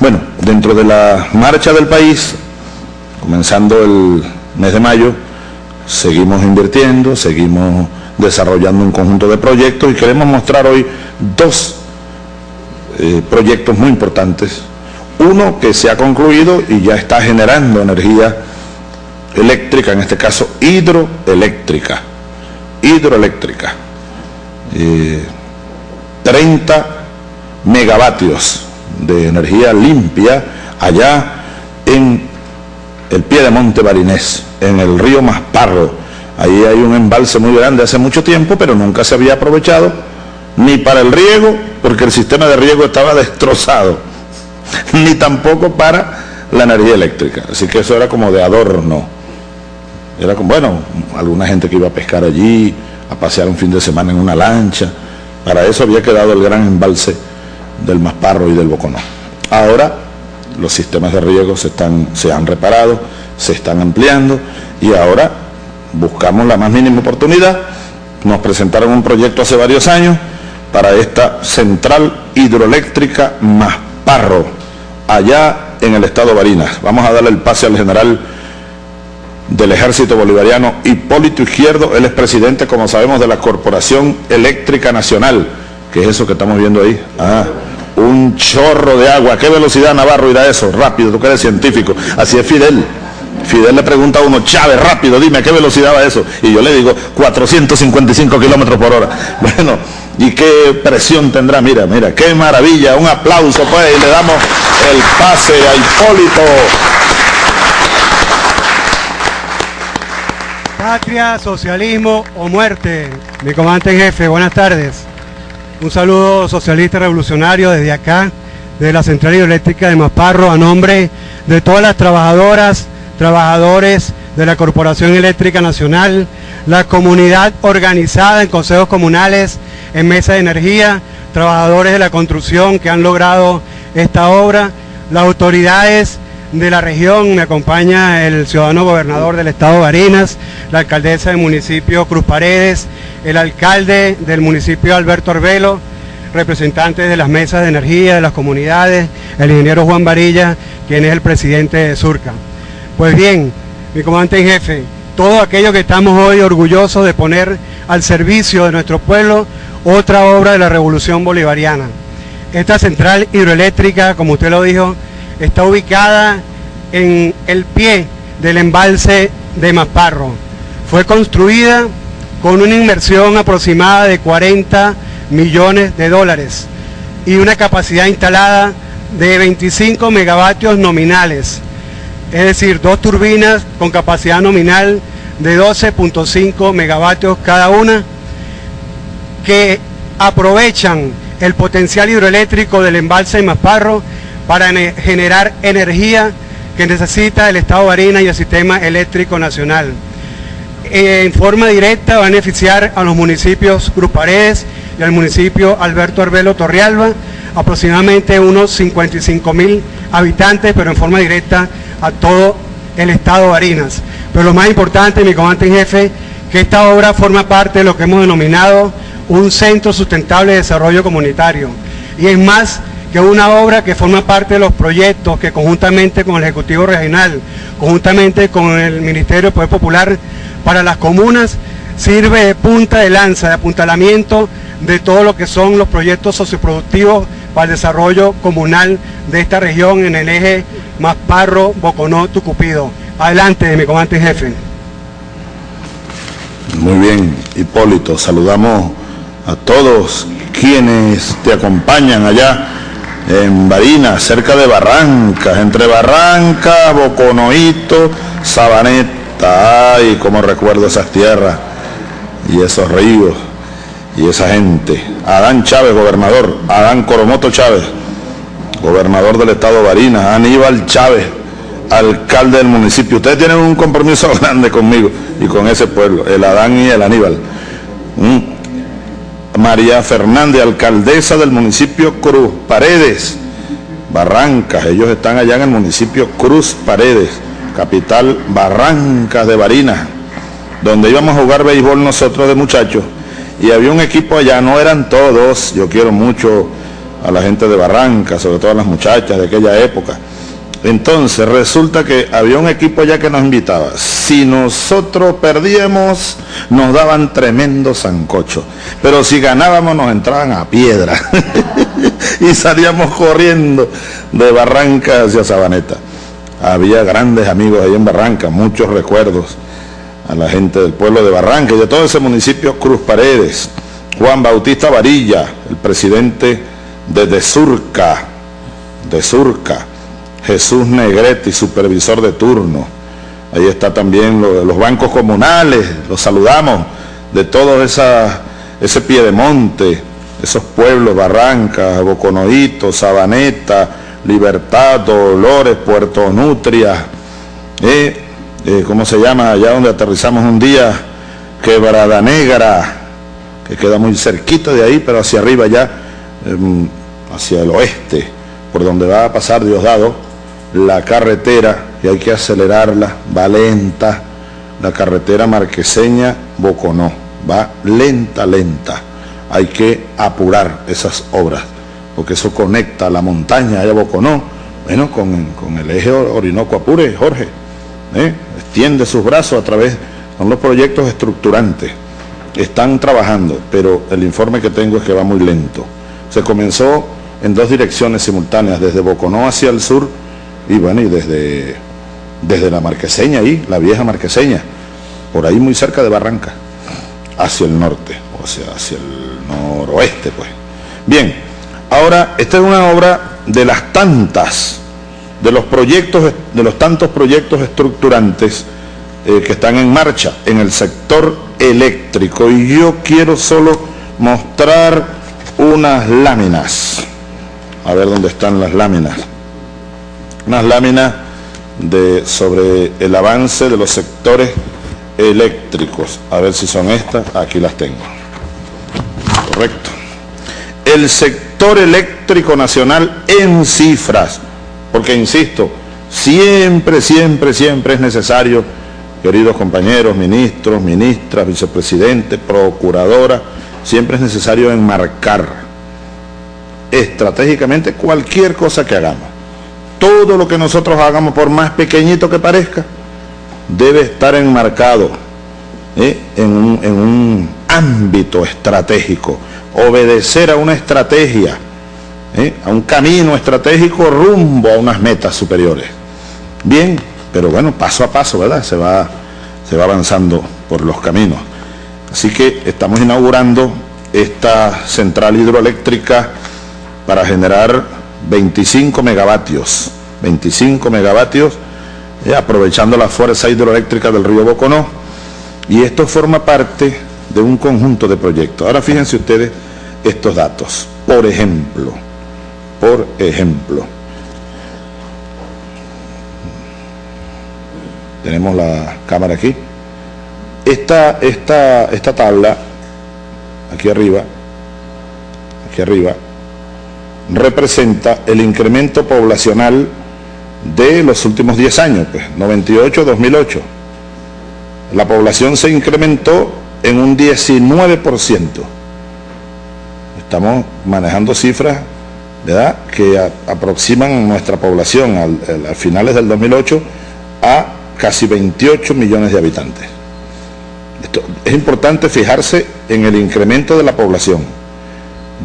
Bueno, dentro de la marcha del país, comenzando el mes de mayo, seguimos invirtiendo, seguimos desarrollando un conjunto de proyectos y queremos mostrar hoy dos eh, proyectos muy importantes. Uno que se ha concluido y ya está generando energía eléctrica, en este caso hidroeléctrica, hidroeléctrica. 30 eh, megavatios de energía limpia allá en el pie de Monte Barinés, en el río Masparro. Ahí hay un embalse muy grande hace mucho tiempo, pero nunca se había aprovechado ni para el riego, porque el sistema de riego estaba destrozado, ni tampoco para la energía eléctrica. Así que eso era como de adorno. Era como, bueno, alguna gente que iba a pescar allí, a pasear un fin de semana en una lancha. Para eso había quedado el gran embalse del Masparro y del Boconó. Ahora los sistemas de riego se, están, se han reparado, se están ampliando y ahora buscamos la más mínima oportunidad. Nos presentaron un proyecto hace varios años para esta central hidroeléctrica Masparro, allá en el estado Barinas. Vamos a darle el pase al general del ejército bolivariano Hipólito Izquierdo, él es presidente, como sabemos, de la Corporación Eléctrica Nacional, que es eso que estamos viendo ahí. Ah, un chorro de agua. qué velocidad Navarro irá eso? Rápido, tú que eres científico. Así es Fidel. Fidel le pregunta a uno, Chávez, rápido, dime, ¿a qué velocidad va eso? Y yo le digo, 455 kilómetros por hora. Bueno, ¿y qué presión tendrá? Mira, mira, qué maravilla. Un aplauso, pues, y le damos el pase a Hipólito. Patria, socialismo o muerte. Mi comandante en jefe, buenas tardes. Un saludo socialista revolucionario desde acá, de la Central Hidroeléctrica de Masparro, a nombre de todas las trabajadoras, trabajadores de la Corporación Eléctrica Nacional, la comunidad organizada en consejos comunales, en mesa de energía, trabajadores de la construcción que han logrado esta obra, las autoridades de la región, me acompaña el ciudadano gobernador del estado Barinas, la alcaldesa del municipio Cruz Paredes, el alcalde del municipio Alberto Arbelo, representantes de las mesas de energía, de las comunidades, el ingeniero Juan Varilla, quien es el presidente de Surca. Pues bien, mi comandante en jefe, todo aquello que estamos hoy orgullosos de poner al servicio de nuestro pueblo, otra obra de la revolución bolivariana. Esta central hidroeléctrica, como usted lo dijo, está ubicada en el pie del embalse de Masparro. Fue construida con una inversión aproximada de 40 millones de dólares y una capacidad instalada de 25 megavatios nominales, es decir, dos turbinas con capacidad nominal de 12.5 megavatios cada una, que aprovechan el potencial hidroeléctrico del embalse de Masparro para generar energía que necesita el Estado de Barinas y el sistema eléctrico nacional. Eh, en forma directa va a beneficiar a los municipios Cruz y al municipio Alberto Arbelo Torrealba, aproximadamente unos 55 mil habitantes, pero en forma directa a todo el estado de Barinas. Pero lo más importante, mi comandante en jefe, que esta obra forma parte de lo que hemos denominado un centro sustentable de desarrollo comunitario. Y es más que una obra que forma parte de los proyectos que conjuntamente con el Ejecutivo Regional, conjuntamente con el Ministerio de Poder Popular, para las comunas sirve de punta de lanza, de apuntalamiento de todo lo que son los proyectos socioproductivos para el desarrollo comunal de esta región en el eje Masparro, Boconó, Tucupido. Adelante, mi comandante jefe. Muy bien, Hipólito, saludamos a todos quienes te acompañan allá en Barinas, cerca de Barrancas, entre Barranca, Boconoito, Sabaneta Ay, cómo recuerdo esas tierras y esos ríos y esa gente. Adán Chávez, gobernador. Adán Coromoto Chávez, gobernador del estado de Barinas. Aníbal Chávez, alcalde del municipio. Ustedes tienen un compromiso grande conmigo y con ese pueblo, el Adán y el Aníbal. Mm. María Fernández, alcaldesa del municipio Cruz Paredes, Barrancas. Ellos están allá en el municipio Cruz Paredes capital Barrancas de Barinas, donde íbamos a jugar béisbol nosotros de muchachos, y había un equipo allá, no eran todos, yo quiero mucho a la gente de Barranca, sobre todo a las muchachas de aquella época. Entonces resulta que había un equipo ya que nos invitaba. Si nosotros perdíamos, nos daban tremendo sancocho. Pero si ganábamos, nos entraban a piedra. y salíamos corriendo de Barranca hacia Sabaneta. Había grandes amigos ahí en Barranca, muchos recuerdos a la gente del pueblo de Barranca y de todo ese municipio Cruz Paredes. Juan Bautista Varilla, el presidente de Desurca, Desurca Jesús Negretti, supervisor de turno. Ahí está también los bancos comunales, los saludamos, de todo ese piedemonte, esos pueblos, Barrancas, Boconoito, Sabaneta, Libertad, Dolores, Puerto Nutria, eh, eh, ¿cómo se llama? Allá donde aterrizamos un día, Quebrada Negra, que queda muy cerquita de ahí, pero hacia arriba ya, em, hacia el oeste, por donde va a pasar Diosdado, la carretera, y hay que acelerarla, va lenta, la carretera marqueseña Boconó, va lenta, lenta. Hay que apurar esas obras, porque eso conecta la montaña allá Boconó, bueno, con, el eje Orinoco Apure, Jorge. ¿eh? Extiende sus brazos a través, son los proyectos estructurantes. Están trabajando, pero el informe que tengo es que va muy lento. Se comenzó en dos direcciones simultáneas, desde Boconó hacia el sur, y bueno, y desde, desde la marqueseña ahí, la vieja marqueseña, por ahí muy cerca de Barranca, hacia el norte, o sea, hacia el noroeste, pues. Bien, ahora, esta es una obra de las tantas, de los proyectos, de los tantos proyectos estructurantes eh, que están en marcha en el sector eléctrico. Y yo quiero solo mostrar unas láminas. A ver dónde están las láminas unas láminas de, sobre el avance de los sectores eléctricos. A ver si son estas. Aquí las tengo. Correcto. El sector eléctrico nacional en cifras. Porque, insisto, siempre, siempre, siempre es necesario, queridos compañeros, ministros, ministras, vicepresidentes, procuradoras, siempre es necesario enmarcar estratégicamente cualquier cosa que hagamos todo lo que nosotros hagamos, por más pequeñito que parezca, debe estar enmarcado ¿eh? en, un, ámbito estratégico, obedecer a una estrategia, ¿eh? a un camino estratégico rumbo a unas metas superiores. Bien, pero bueno, paso a paso, ¿verdad? Se va, se va avanzando por los caminos. Así que estamos inaugurando esta central hidroeléctrica para generar 25 megavatios, 25 megavatios, eh, aprovechando la fuerza hidroeléctrica del río Boconó, y esto forma parte de un conjunto de proyectos. Ahora fíjense ustedes estos datos. Por ejemplo, por ejemplo, tenemos la cámara aquí. Esta, esta, esta tabla, aquí arriba, aquí arriba, representa el incremento poblacional de los últimos 10 años, pues 98-2008. La población se incrementó en un 19%. Estamos manejando cifras ¿verdad? que aproximan nuestra población a finales del 2008 a casi 28 millones de habitantes. Esto, es importante fijarse en el incremento de la población.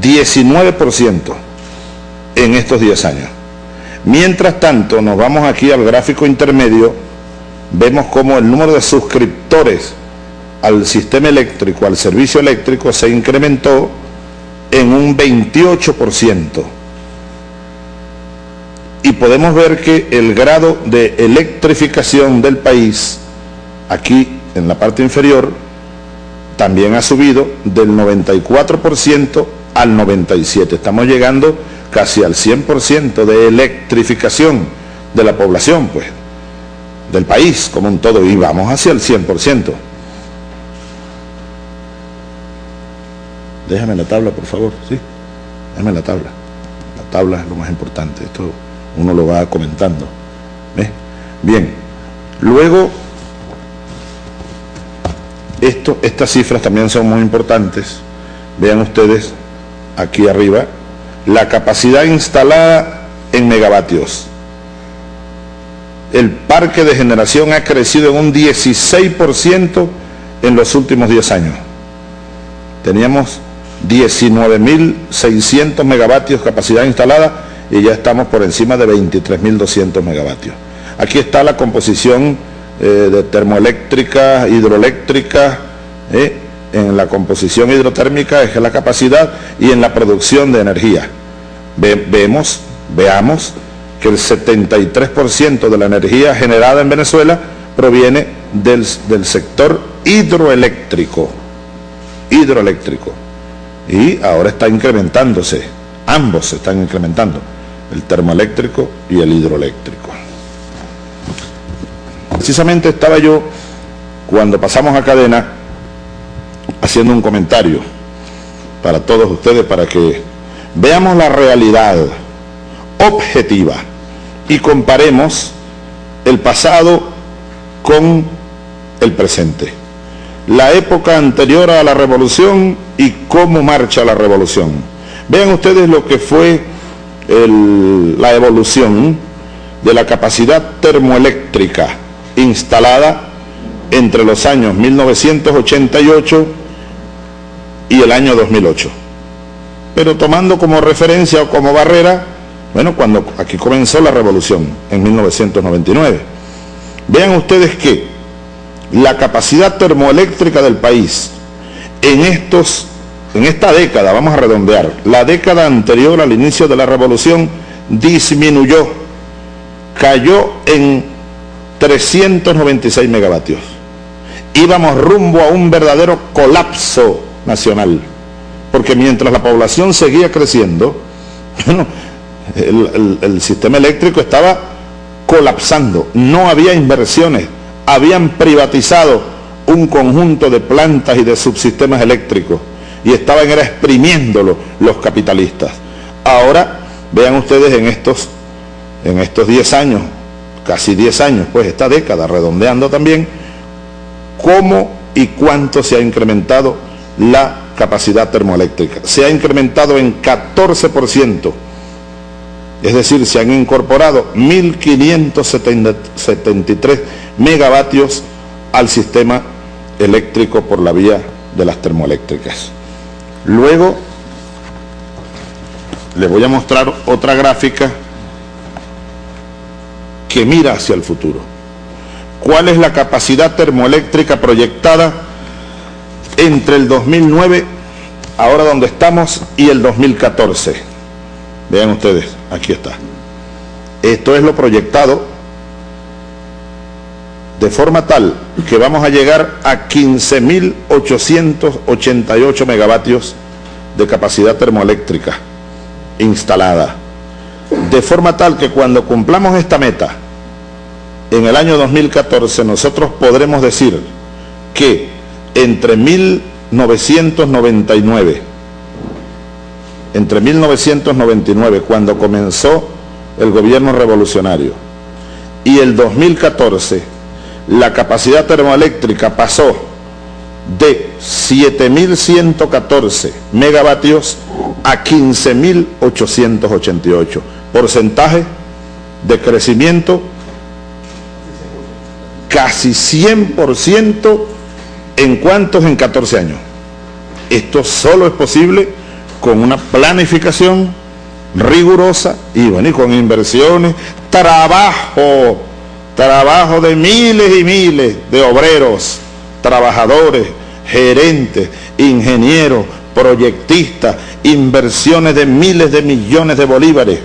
19% en estos 10 años. Mientras tanto, nos vamos aquí al gráfico intermedio, vemos cómo el número de suscriptores al sistema eléctrico, al servicio eléctrico, se incrementó en un 28%. Y podemos ver que el grado de electrificación del país, aquí en la parte inferior, también ha subido del 94% al 97%. Estamos llegando casi al 100% de electrificación de la población, pues, del país como un todo, y vamos hacia el 100%. Déjame la tabla, por favor, ¿sí? Déjame la tabla. La tabla es lo más importante, esto uno lo va comentando. Bien, luego, esto, estas cifras también son muy importantes. Vean ustedes aquí arriba, la capacidad instalada en megavatios. El parque de generación ha crecido en un 16% en los últimos 10 años. Teníamos 19.600 megavatios capacidad instalada y ya estamos por encima de 23.200 megavatios. Aquí está la composición eh, de termoeléctrica, hidroeléctrica, eh, en la composición hidrotérmica es la capacidad y en la producción de energía. vemos, veamos que el 73% de la energía generada en Venezuela proviene del, del sector hidroeléctrico. Hidroeléctrico. Y ahora está incrementándose, ambos se están incrementando, el termoeléctrico y el hidroeléctrico. Precisamente estaba yo, cuando pasamos a cadena, haciendo un comentario para todos ustedes, para que veamos la realidad objetiva y comparemos el pasado con el presente. La época anterior a la revolución y cómo marcha la revolución. Vean ustedes lo que fue la evolución de la capacidad termoeléctrica instalada entre los años 1988 y el año 2008. Pero tomando como referencia o como barrera, bueno, cuando aquí comenzó la revolución, en 1999. Vean ustedes que la capacidad termoeléctrica del país en estos en esta década, vamos a redondear, la década anterior al inicio de la revolución disminuyó, cayó en 396 megavatios. Íbamos rumbo a un verdadero colapso nacional, porque mientras la población seguía creciendo, el, sistema eléctrico estaba colapsando, no había inversiones, habían privatizado un conjunto de plantas y de subsistemas eléctricos. Y estaban era exprimiéndolo los capitalistas. Ahora, vean ustedes en estos en estos 10 años, casi 10 años, pues esta década, redondeando también, cómo y cuánto se ha incrementado la capacidad termoeléctrica. Se ha incrementado en 14%, es decir, se han incorporado 1.573 megavatios al sistema eléctrico por la vía de las termoeléctricas. Luego les voy a mostrar otra gráfica que mira hacia el futuro. ¿Cuál es la capacidad termoeléctrica proyectada entre el 2009, ahora donde estamos, y el 2014? Vean ustedes, aquí está. Esto es lo proyectado de forma tal que vamos a llegar a 15.888 megavatios de capacidad termoeléctrica instalada. De forma tal que cuando cumplamos esta meta, en el año 2014 nosotros podremos decir que entre 1999, entre 1999, cuando comenzó el gobierno revolucionario, y el 2014, la capacidad termoeléctrica pasó de 7.114 megavatios a 15.888. Porcentaje de crecimiento casi 100% en cuantos en 14 años. Esto solo es posible con una planificación rigurosa y, bueno, y con inversiones, trabajo trabajo de miles y miles de obreros, trabajadores, gerentes, ingenieros, proyectistas, inversiones de miles de millones de bolívares